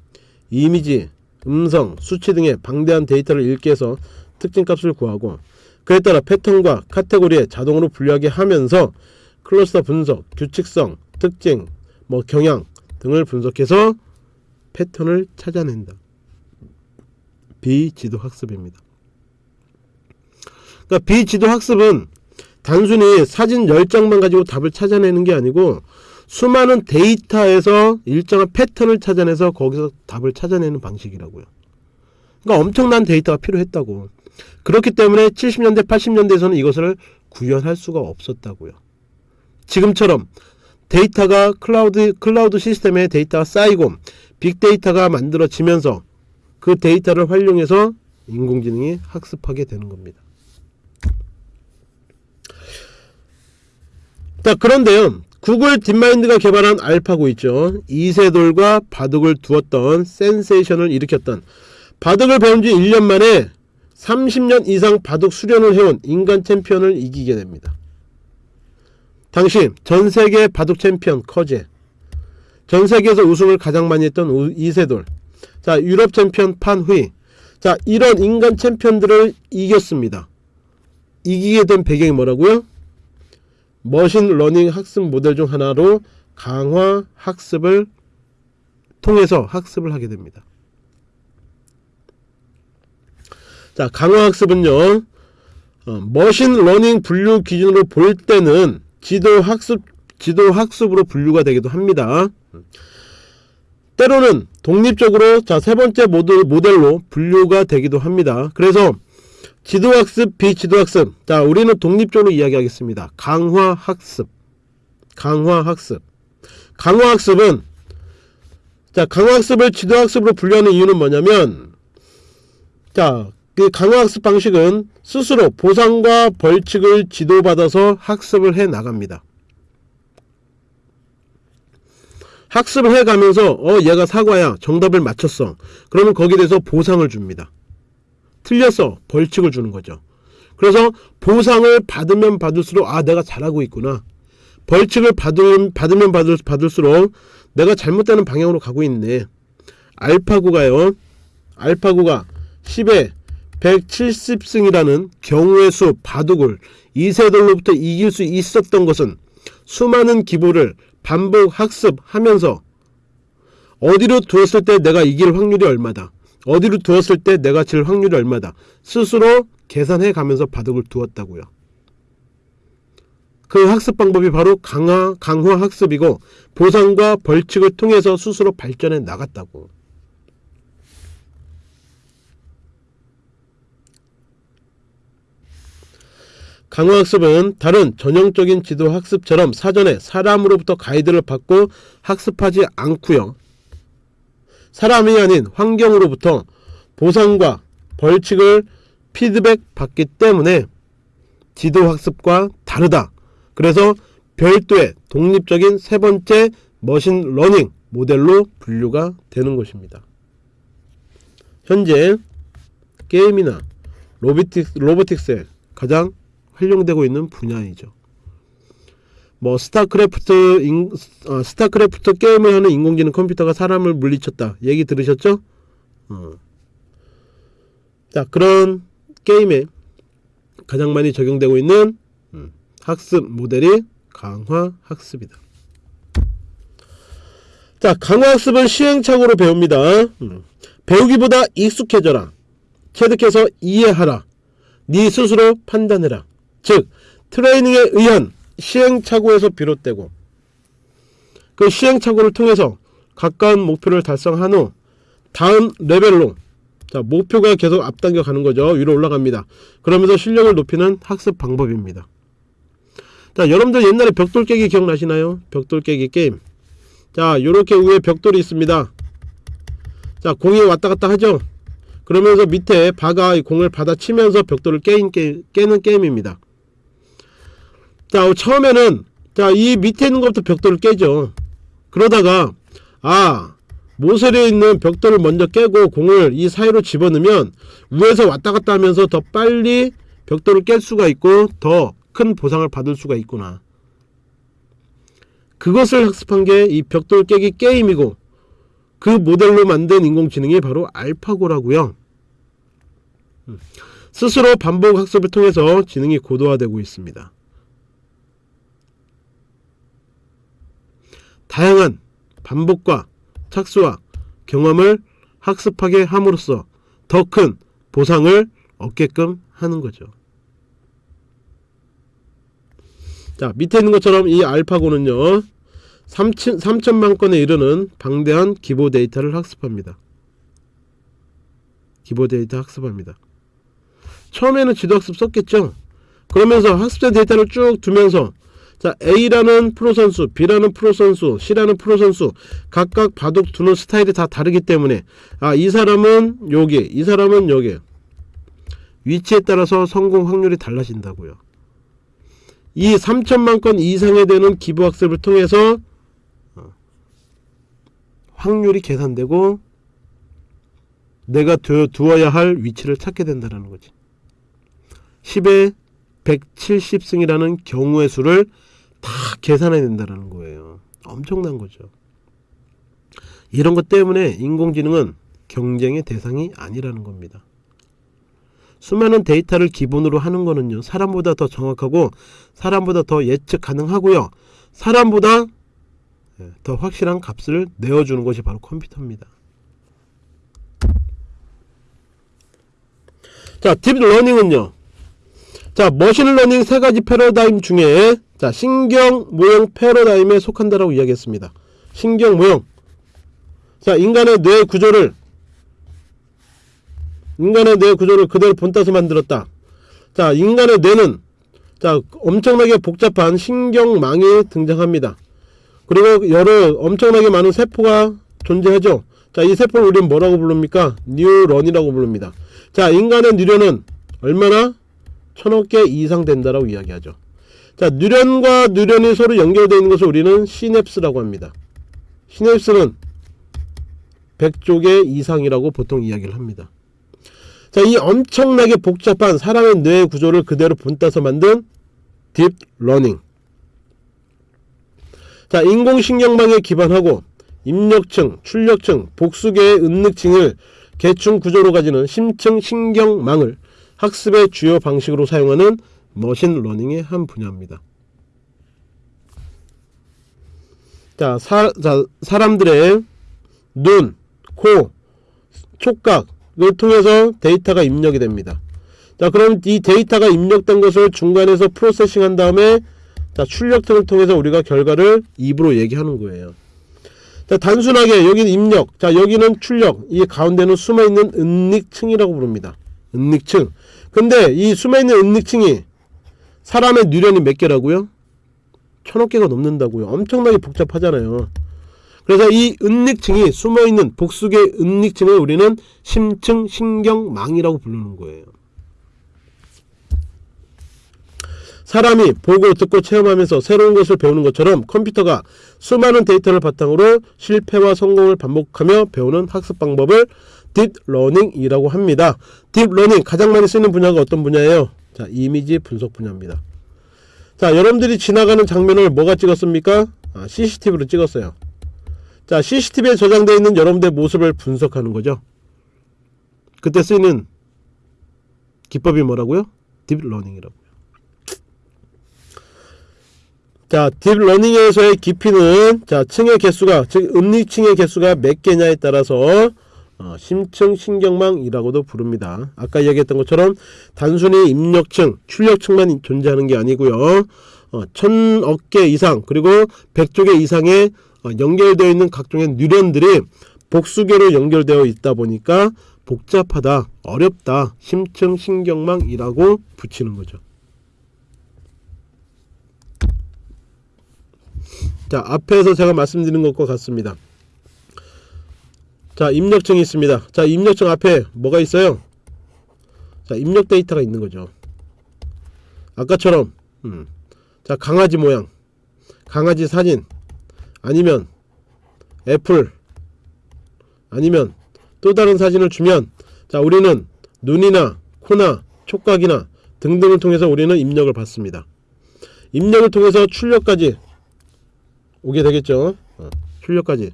[SPEAKER 1] 이미지, 음성, 수치 등의 방대한 데이터를 읽기 해서 특징 값을 구하고 그에 따라 패턴과 카테고리에 자동으로 분류하게 하면서 클러스터 분석, 규칙성, 특징, 뭐 경향 등을 분석해서 패턴을 찾아낸다. 비지도 학습입니다. 그러니까 비지도 학습은 단순히 사진 10장만 가지고 답을 찾아내는 게 아니고 수많은 데이터에서 일정한 패턴을 찾아내서 거기서 답을 찾아내는 방식이라고요. 그러니까 엄청난 데이터가 필요했다고. 그렇기 때문에 70년대, 80년대에서는 이것을 구현할 수가 없었다고요. 지금처럼 데이터가 cloud, cloud 시스템에 데이터가 쌓이고 빅데이터가 만들어지면서 그 데이터를 활용해서 인공지능이 학습하게 되는 겁니다. 자, 그런데요. 구글 딥마인드가 개발한 알파고 있죠. 이세돌과 바둑을 두었던 센세이션을 일으켰던 바둑을 배운 지 1년 만에 30년 이상 바둑 수련을 해온 인간 챔피언을 이기게 됩니다. 당시 전세계 바둑 챔피언 커제 전세계에서 우승을 가장 많이 했던 우- 이세돌 자 유럽 챔피언 판후이 자 이런 인간 챔피언들을 이겼습니다. 이기게 된 배경이 뭐라고요? machine learning 학습 모델 중 하나로 강화 학습을 통해서 학습을 하게 됩니다. 자, 강화 학습은요. 어, machine learning 분류 기준으로 볼 때는 지도 학습 지도 학습으로 분류가 되기도 합니다. 때로는 독립적으로 자, 세 번째 모델, 모델로 분류가 되기도 합니다. 그래서 지도학습, 비지도학습. 자, 우리는 독립적으로 이야기하겠습니다. 강화학습. 강화학습. 강화학습은, 자, 강화학습을 지도학습으로 분류하는 이유는 뭐냐면, 자, 그 강화학습 방식은 스스로 보상과 벌칙을 지도받아서 학습을 해 나갑니다. 학습을 해 가면서, 어, 얘가 사과야. 정답을 맞췄어. 그러면 거기에 대해서 보상을 줍니다. 틀렸어 벌칙을 주는 거죠. 그래서 보상을 받으면 받을수록 아 내가 잘하고 있구나. 벌칙을 받으면 받으면 받을, 받을수록 내가 잘못되는 방향으로 가고 있네. 알파고가요. 알파고가 10에 170승이라는 경우의 수 바둑을 이세돌로부터 이길 수 있었던 것은 수많은 기보를 반복 학습하면서 어디로 두었을 때 내가 이길 확률이 얼마다 어디로 두었을 때 내가 질 확률이 얼마다 스스로 계산해 가면서 바둑을 두었다고요. 그 학습 방법이 바로 강화, 강화 학습이고 보상과 벌칙을 통해서 스스로 발전해 나갔다고. 강화 학습은 다른 전형적인 지도 학습처럼 사전에 사람으로부터 가이드를 받고 학습하지 않고요. 사람이 아닌 환경으로부터 보상과 벌칙을 피드백 받기 때문에 지도학습과 다르다. 그래서 별도의 독립적인 세 번째 machine learning 모델로 분류가 되는 것입니다. 현재 게임이나 robotics, robotics에 가장 활용되고 있는 분야이죠. 뭐 스타크래프트 인, 어, 스타크래프트 게임을 하는 인공지능 컴퓨터가 사람을 물리쳤다 얘기 들으셨죠? 어. 자 그런 게임에 가장 많이 적용되고 있는 음, 학습 모델이 강화 학습이다. 자 강화 학습은 시행착오로 배웁니다. 음, 배우기보다 익숙해져라. 체득해서 이해하라. 네 스스로 판단해라. 즉 트레이닝에 의한 시행착오에서 비롯되고 그 시행착오를 통해서 가까운 목표를 달성한 후 다음 레벨로 자 목표가 계속 앞당겨 가는 거죠. 위로 올라갑니다. 그러면서 실력을 높이는 학습 방법입니다. 자 여러분들 옛날에 벽돌 깨기 기억나시나요? 벽돌 깨기 게임. 자 요렇게 위에 벽돌이 있습니다. 자 공이 왔다 갔다 하죠? 그러면서 밑에 바가 이 공을 받아치면서 벽돌을 깨인, 깨, 깨는 게임입니다 자 처음에는 자 이 밑에 있는 것부터 벽돌을 깨죠. 그러다가 아 모서리에 있는 벽돌을 먼저 깨고 공을 이 사이로 집어넣으면 위에서 왔다 갔다 하면서 더 빨리 벽돌을 깰 수가 있고 더 큰 보상을 받을 수가 있구나. 그것을 학습한 게 이 벽돌 깨기 게임이고 그 모델로 만든 인공지능이 바로 알파고라고요. 음. 스스로 반복 학습을 통해서 지능이 고도화되고 있습니다 다양한 반복과 착수와 경험을 학습하게 함으로써 더 큰 보상을 얻게끔 하는 거죠. 자 밑에 있는 것처럼 이 알파고는요 3천, 3천만 건에 이르는 방대한 기보 데이터를 학습합니다. 기보 데이터 학습합니다. 처음에는 지도학습 썼겠죠. 그러면서 학습된 데이터를 쭉 두면서 자 A라는 프로 선수, B라는 프로 선수, C라는 프로 선수 각각 바둑 두는 스타일이 다 다르기 때문에 아 이 사람은 여기, 이 사람은 여기 위치에 따라서 성공 확률이 달라진다고요. 이 3천만 건 이상에 되는 기부 학습을 통해서 어, 확률이 계산되고 내가 두, 두어야 할 위치를 찾게 된다는 거지. 10에 170승이라는 경우의 수를 다 계산해야 된다는 거예요. 엄청난 거죠. 이런 것 때문에 인공지능은 경쟁의 대상이 아니라는 겁니다. 수많은 데이터를 기본으로 하는 거는요. 사람보다 더 정확하고 사람보다 더 예측 가능하고요. 사람보다 예, 더 확실한 값을 내어주는 것이 바로 컴퓨터입니다. 자, deep learning은요. 자, machine learning 세 가지 패러다임 중에 자, 신경 모형 패러다임에 속한다라고 이야기했습니다. 신경 모형. 자, 인간의 뇌 구조를 인간의 뇌 구조를 그대로 본따서 만들었다. 자, 인간의 뇌는 자, 엄청나게 복잡한 신경망이 등장합니다. 그리고 여러 엄청나게 많은 세포가 존재하죠. 자, 이 세포를 우리는 뭐라고 부릅니까? 뉴런이라고 부릅니다. 자, 인간의 뉴런은 얼마나 천억 개 이상 된다라고 이야기하죠. 자, 뉴런과 뉴런이 서로 연결되어 있는 것을 우리는 시냅스라고 합니다. 시냅스는 100조 개 이상이라고 보통 이야기를 합니다. 자, 이 엄청나게 복잡한 사람의 뇌 구조를 그대로 본따서 만든 deep learning. 자, 인공신경망에 기반하고 입력층, 출력층, 복수개의 은닉층을 계층 구조로 가지는 심층 신경망을 학습의 주요 방식으로 사용하는 machine learning의 한 분야입니다. 자, 사, 자 사 람들의 눈, 코, 촉각을 통해서 데이터가 입력이 됩니다. 자, 그럼 이 데이터가 입력된 것을 중간에서 processing 한 다음에 자, 출력층을 통해서 우리가 결과를 입으로 얘기하는 거예요. 자, 단순하게 여기는 입력, 자, 여기는 출력, 이 가운데는 숨어있는 은닉층이라고 부릅니다. 은닉층. 근데 이 숨어 있는 은닉층이 사람의 뉴런이 몇 개라고요? 천억 개가 넘는다고요. 엄청나게 복잡하잖아요. 그래서 이 은닉층이 숨어있는 복수의 은닉층을 우리는 심층 신경망이라고 부르는 거예요. 사람이 보고 듣고 체험하면서 새로운 것을 배우는 것처럼 컴퓨터가 수많은 데이터를 바탕으로 실패와 성공을 반복하며 배우는 학습 방법을 deep learning이라고 합니다. deep learning 가장 많이 쓰는 분야가 어떤 분야예요? 자, 이미지 분석 분야입니다. 자, 여러분들이 지나가는 장면을 뭐가 찍었습니까? 아, CCTV로 찍었어요. 자, CCTV에 저장되어 있는 여러분들의 모습을 분석하는 거죠. 그때 쓰이는 기법이 뭐라고요? deep learning이라고요. 자, deep learning에서의 깊이는 자, 층의 개수가 즉 은닉층의 개수가 몇 개냐에 따라서 어, 심층 신경망이라고도 부릅니다. 아까 이야기했던 것처럼 단순히 입력층, 출력층만 존재하는 게 아니고요. 어, 천억 개 이상 그리고 백조 개 이상의 어, 연결되어 있는 각종의 뉴런들이 복수개로 연결되어 있다 보니까 복잡하다, 어렵다, 심층 신경망이라고 붙이는 거죠. 자, 앞에서 제가 말씀드린 것과 같습니다. 자, 입력층이 있습니다. 자, 입력층 앞에 뭐가 있어요? 자, 입력 데이터가 있는 거죠. 아까처럼, 음. 자, 강아지 모양, 강아지 사진, 아니면 애플, 아니면 또 다른 사진을 주면, 자, 우리는 눈이나 코나 촉각이나 등등을 통해서 우리는 입력을 받습니다. 입력을 통해서 출력까지 오게 되겠죠. 어, 출력까지.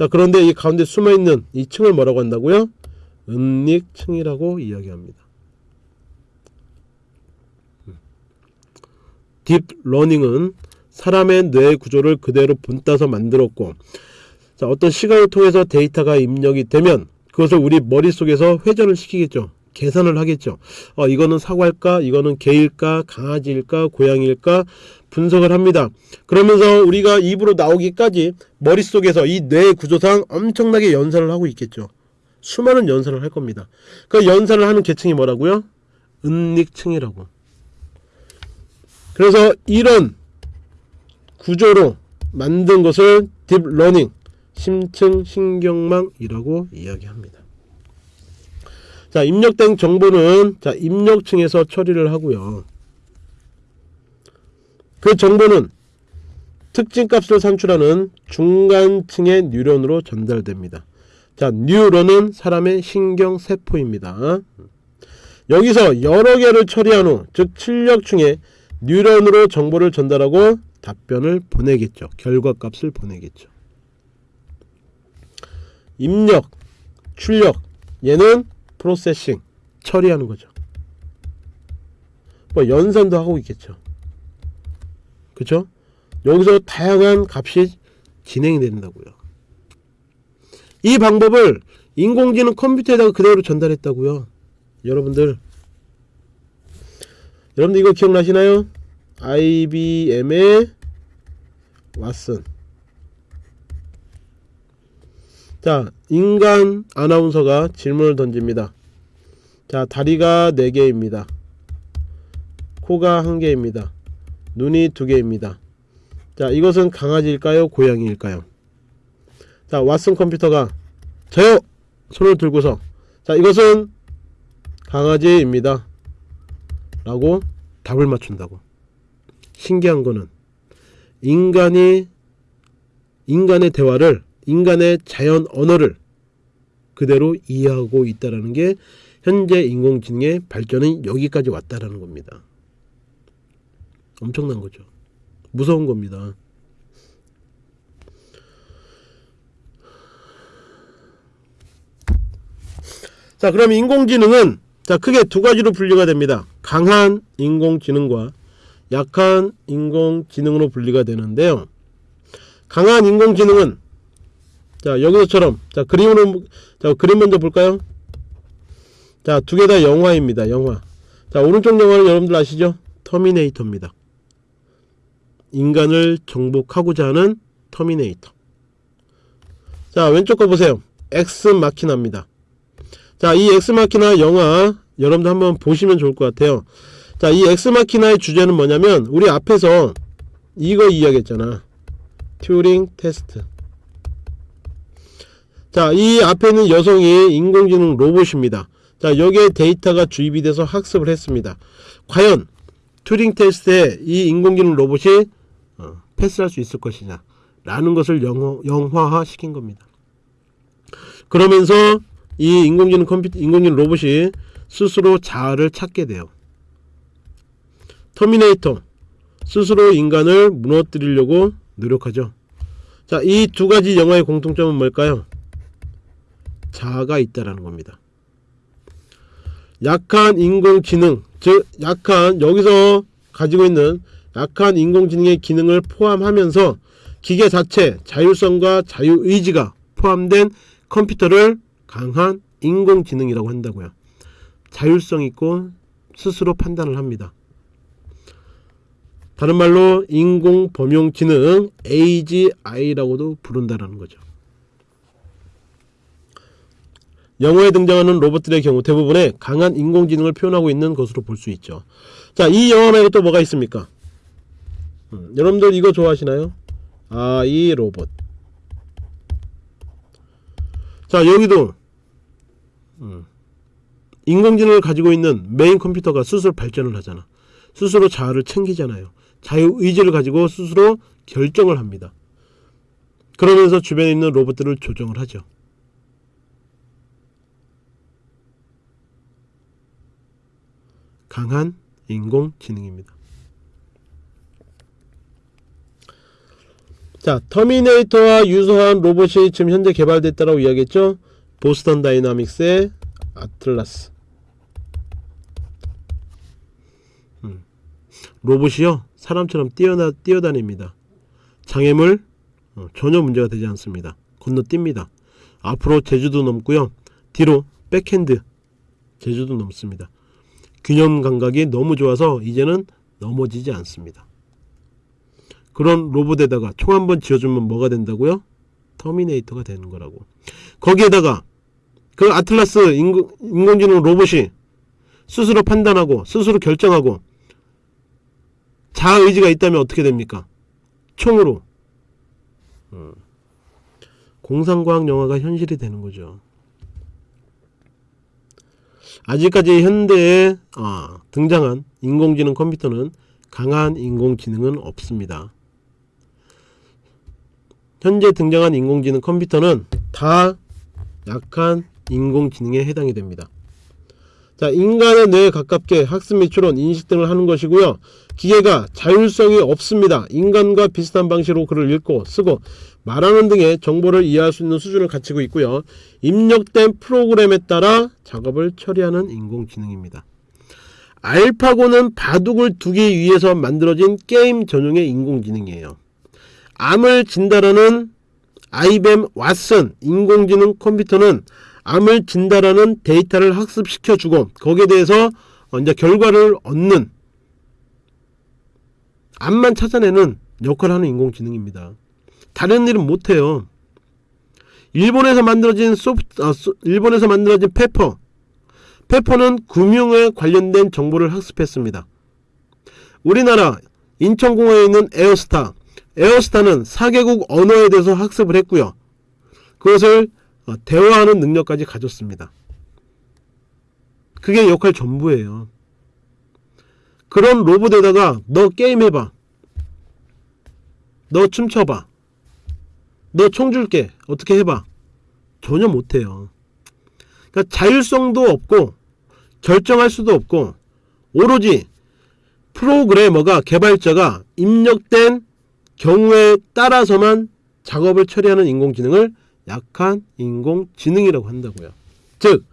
[SPEAKER 1] 자, 그런데 이 가운데 숨어 있는 이 층을 뭐라고 한다고요? 은닉층이라고 이야기합니다. deep learning은 사람의 뇌 구조를 그대로 본따서 만들었고 자, 어떤 시간을 통해서 데이터가 입력이 되면 그것을 우리 머릿속에서 회전을 시키겠죠. 계산을 하겠죠. 어, 이거는 사과일까? 이거는 개일까? 강아지일까? 고양이일까? 분석을 합니다. 그러면서 우리가 입으로 나오기까지 머릿속에서 이 뇌 구조상 엄청나게 연산을 하고 있겠죠. 수많은 연산을 할 겁니다. 그 연산을 하는 계층이 뭐라고요? 은닉층이라고. 그래서 이런 구조로 만든 것을 deep learning, 심층 신경망이라고 이야기합니다. 자, 입력된 정보는 자, 입력층에서 처리를 하고요. 그 정보는 특징 값을 산출하는 중간층의 뉴런으로 전달됩니다. 자, 뉴런은 사람의 신경 세포입니다. 여기서 여러 개를 처리한 후, 즉 출력층에 뉴런으로 정보를 전달하고 답변을 보내겠죠. 결과값을 보내겠죠. 입력, 출력, 얘는 프로세싱, 처리하는 거죠. 뭐 연산도 하고 있겠죠. 그쵸? 여기서 다양한 값이 진행이 된다고요. 이 방법을 인공지능 컴퓨터에다가 그대로 전달했다고요. 여러분들 여러분들 이거 기억나시나요? IBM의 왓슨 자 인간 아나운서가 질문을 던집니다. 자 다리가 4개입니다. 코가 1개입니다. 눈이 2개입니다. 자 이것은 강아지일까요? 고양이일까요? 자 왓슨 컴퓨터가 저요! 손을 들고서 자 이것은 강아지입니다. 라고 답을 맞춘다고. 신기한 거는 인간이 인간의 대화를 인간의 자연 언어를 그대로 이해하고 있다라는 게 현재 인공지능의 발전이 여기까지 왔다라는 겁니다. 엄청난 거죠. 무서운 겁니다. 자, 그럼 인공지능은 자, 크게 두 가지로 분류가 됩니다. 강한 인공지능과 약한 인공지능으로 분리가 되는데요. 강한 인공지능은 자, 여기서처럼 자, 그림으로 자, 그림 먼저 볼까요? 자, 두 개 다 영화입니다. 영화. 자, 오른쪽 영화는 여러분들 아시죠? 터미네이터입니다. 인간을 정복하고자 하는 터미네이터. 자, 왼쪽 거 보세요. 엑스 마키나입니다. 자, 이 엑스마키나 영화 여러분들 한번 보시면 좋을 것 같아요. 자, 이 엑스마키나의 주제는 뭐냐면 우리 앞에서 이거 이야기했잖아. 튜링 테스트. 자, 이 앞에 있는 여성이 인공지능 로봇입니다. 자, 여기에 데이터가 주입이 돼서 학습을 했습니다. 과연 튜링 테스트에 이 인공지능 로봇이 어, 패스할 수 있을 것이냐 라는 것을 영어, 영화화 시킨 겁니다. 그러면서 이 인공지능 컴퓨터 인공지능 로봇이 스스로 자아를 찾게 돼요. 터미네이터 스스로 인간을 무너뜨리려고 노력하죠. 자, 이 두 가지 영화의 공통점은 뭘까요? 자아가 있다라는 겁니다. 약한 인공지능, 즉 약한 여기서 가지고 있는 약한 인공지능의 기능을 포함하면서 기계 자체 자율성과 자유의지가 포함된 컴퓨터를 강한 인공지능이라고 한다고요. 자율성 있고 스스로 판단을 합니다. 다른 말로 인공범용지능 AGI라고도 부른다는 거죠. 영어에 등장하는 로봇들의 경우 대부분의 강한 인공지능을 표현하고 있는 것으로 볼 수 있죠. 자, 이 영화 말고 또 뭐가 있습니까? 음, 여러분들 이거 좋아하시나요? 아, 이 로봇. 자, 여기도 음, 인공지능을 가지고 있는 메인 컴퓨터가 스스로 발전을 하잖아. 스스로 자아를 챙기잖아요. 자유의지를 가지고 스스로 결정을 합니다. 그러면서 주변에 있는 로봇들을 조정을 하죠. 강한 인공지능입니다. 자, 터미네이터와 유사한 로봇이 지금 현재 개발됐다고 이야기했죠. 보스턴 다이나믹스의 아틀라스. 음. 로봇이요 사람처럼 뛰어나 뛰어다닙니다. 장애물 어, 전혀 문제가 되지 않습니다. 건너뜁니다. 앞으로 제주도 넘고요. 뒤로 백핸드 제주도 넘습니다. 균형 감각이 너무 좋아서 이제는 넘어지지 않습니다. 그런 로봇에다가 총 한 번 지어주면 뭐가 된다고요? 터미네이터가 되는 거라고. 거기에다가 그 아틀라스 인공, 인공지능 로봇이 스스로 판단하고 스스로 결정하고 자아의지가 있다면 어떻게 됩니까? 총으로 음. 공상과학 영화가 현실이 되는 거죠. 아직까지 현대에 아, 등장한 인공지능 컴퓨터는 강한 인공지능은 없습니다. 현재 등장한 인공지능 컴퓨터는 다 약한 인공지능에 해당이 됩니다. 자, 인간의 뇌에 가깝게 학습 및 추론, 인식 등을 하는 것이고요. 기계가 자율성이 없습니다. 인간과 비슷한 방식으로 글을 읽고 쓰고 말하는 등의 정보를 이해할 수 있는 수준을 갖추고 있고요. 입력된 프로그램에 따라 작업을 처리하는 인공지능입니다. 알파고는 바둑을 두기 위해서 만들어진 게임 전용의 인공지능이에요. 암을 진단하는 아이뱀 왓슨 인공지능 컴퓨터는 암을 진단하는 데이터를 학습시켜주고 거기에 대해서 이제 결과를 얻는 암만 찾아내는 역할을 하는 인공지능입니다. 다른 일은 못해요. 일본에서 만들어진 소프트, 아, 소, 일본에서 만들어진 페퍼. 페퍼는 금융에 관련된 정보를 학습했습니다. 우리나라 인천공항에 있는 에어스타. 에어스타는 4개국 언어에 대해서 학습을 했고요. 그것을 어, 대화하는 능력까지 가졌습니다. 그게 역할 전부예요. 그런 로봇에다가 너 게임해봐. 너 춤춰봐. 너 총 줄게. 어떻게 해봐. 전혀 못해요. 그러니까 자율성도 없고 결정할 수도 없고 오로지 프로그래머가 개발자가 입력된 경우에 따라서만 작업을 처리하는 인공지능을 약한 인공지능이라고 한다고요. 즉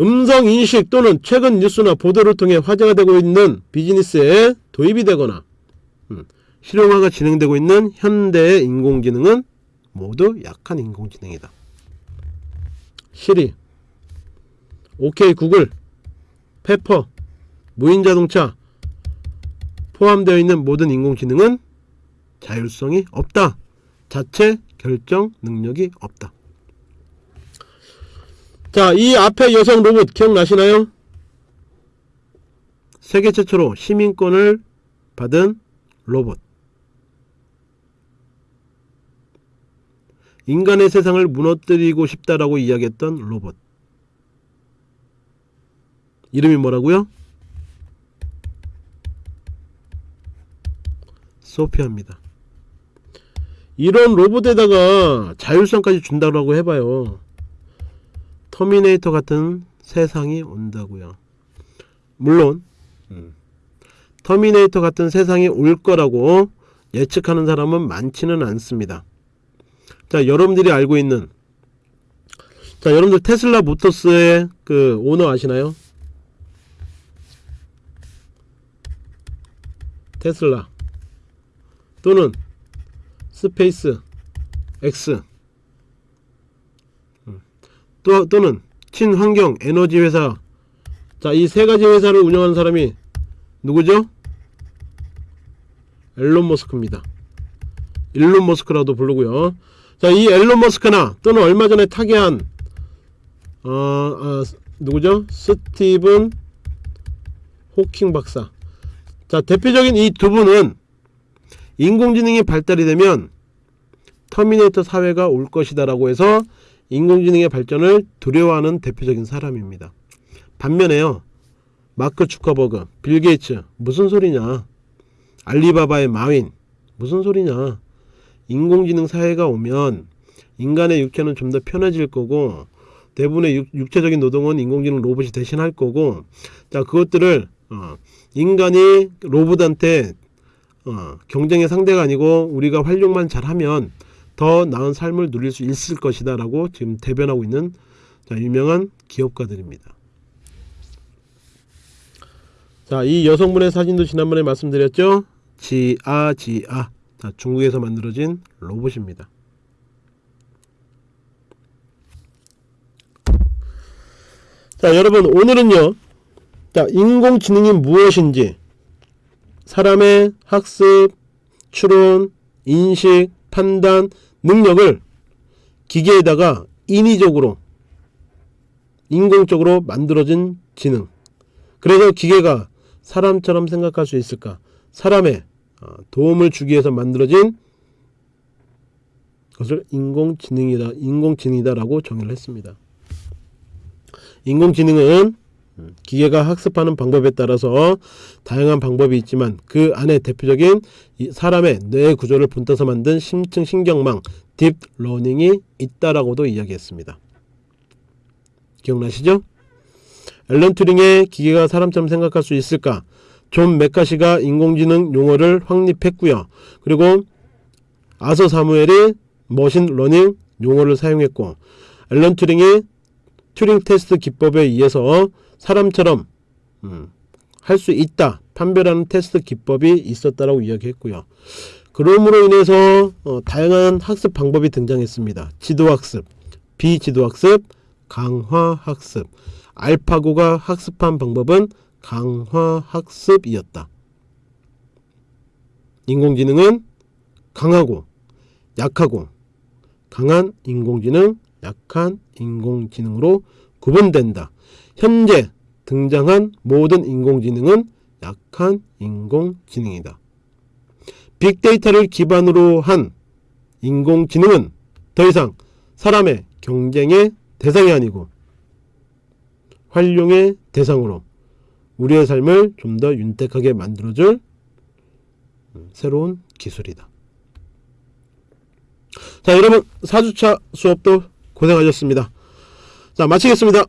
[SPEAKER 1] 음성 인식 또는 최근 뉴스나 보도를 통해 화제가 되고 있는 비즈니스에 도입이 되거나 음, 실용화가 진행되고 있는 현대의 인공지능은 모두 약한 인공지능이다. 시리, 오케이 구글, 페퍼, 무인자동차 포함되어 있는 모든 인공지능은 자율성이 없다. 자체 결정 능력이 없다. 자, 이 앞에 여성 로봇 기억나시나요? 세계 최초로 시민권을 받은 로봇. 인간의 세상을 무너뜨리고 싶다라고 이야기했던 로봇. 이름이 뭐라고요? 소피아입니다. 이런 로봇에다가 자율성까지 준다고 해봐요. 터미네이터 같은 세상이 온다고요. 물론 음, 터미네이터 같은 세상이 올 거라고 예측하는 사람은 많지는 않습니다. 자, 여러분들이 알고 있는 자, 여러분들 테슬라 모터스의 그 오너 아시나요? 테슬라 또는 스페이스 X 또, 또는 친환경 에너지 회사 자 이 세 가지 회사를 운영하는 사람이 누구죠? 앨런 머스크입니다. 일론 머스크라고도 부르고요. 자, 이 앨런 머스크나 또는 얼마 전에 타계한 어, 어, 누구죠? 스티븐 호킹 박사. 자, 대표적인 이 두 분은 인공지능이 발달이 되면 터미네이터 사회가 올 것이다 라고 해서 인공지능의 발전을 두려워하는 대표적인 사람입니다. 반면에요. 마크 주커버그, 빌 게이츠 무슨 소리냐? 알리바바의 마윈 무슨 소리냐? 인공지능 사회가 오면 인간의 육체는 좀 더 편해질 거고 대부분의 육, 육체적인 노동은 인공지능 로봇이 대신할 거고 자 그것들을 어, 인간이 로봇한테 어, 경쟁의 상대가 아니고 우리가 활용만 잘하면 더 나은 삶을 누릴 수 있을 것이다 라고 지금 대변하고 있는 자, 유명한 기업가들입니다. 자 이 여성분의 사진도 지난번에 말씀드렸죠? 지아 지아. 자, 중국에서 만들어진 로봇입니다. 자 여러분 오늘은요. 자 인공지능이 무엇인지 사람의 학습, 추론, 인식, 판단, 능력을 기계에다가 인위적으로 인공적으로 만들어진 지능. 그래서 기계가 사람처럼 생각할 수 있을까? 사람의 어, 도움을 주기 위해서 만들어진 것을 인공지능이다 인공지능이다 라고 정의를 했습니다. 인공지능은 기계가 학습하는 방법에 따라서 다양한 방법이 있지만 그 안에 대표적인 이 사람의 뇌 구조를 본따서 만든 심층 신경망 deep learning이 있다라고도 이야기했습니다. 기억나시죠? 앨런 튜링의 기계가 사람처럼 생각할 수 있을까? 존 매카시가 인공지능 용어를 확립했고요. 그리고 아서 사무엘이 machine learning 용어를 사용했고 앨런 튜링이 튜링 테스트 기법에 의해서 사람처럼 음, 할 수 있다 판별하는 테스트 기법이 있었다라고 이야기했고요. 그럼으로 인해서 어, 다양한 학습 방법이 등장했습니다. 지도학습, 비지도학습, 강화학습. 알파고가 학습한 방법은 강화학습이었다. 인공지능은 강하고 약하고 강한 인공지능, 약한 인공지능으로 구분된다. 현재 등장한 모든 인공지능은 약한 인공지능이다. 빅데이터를 기반으로 한 인공지능은 더 이상 사람의 경쟁의 대상이 아니고 활용의 대상으로 우리의 삶을 좀 더 윤택하게 만들어줄 새로운 기술이다. 자 여러분 4주차 수업도 고생하셨습니다. 자 마치겠습니다.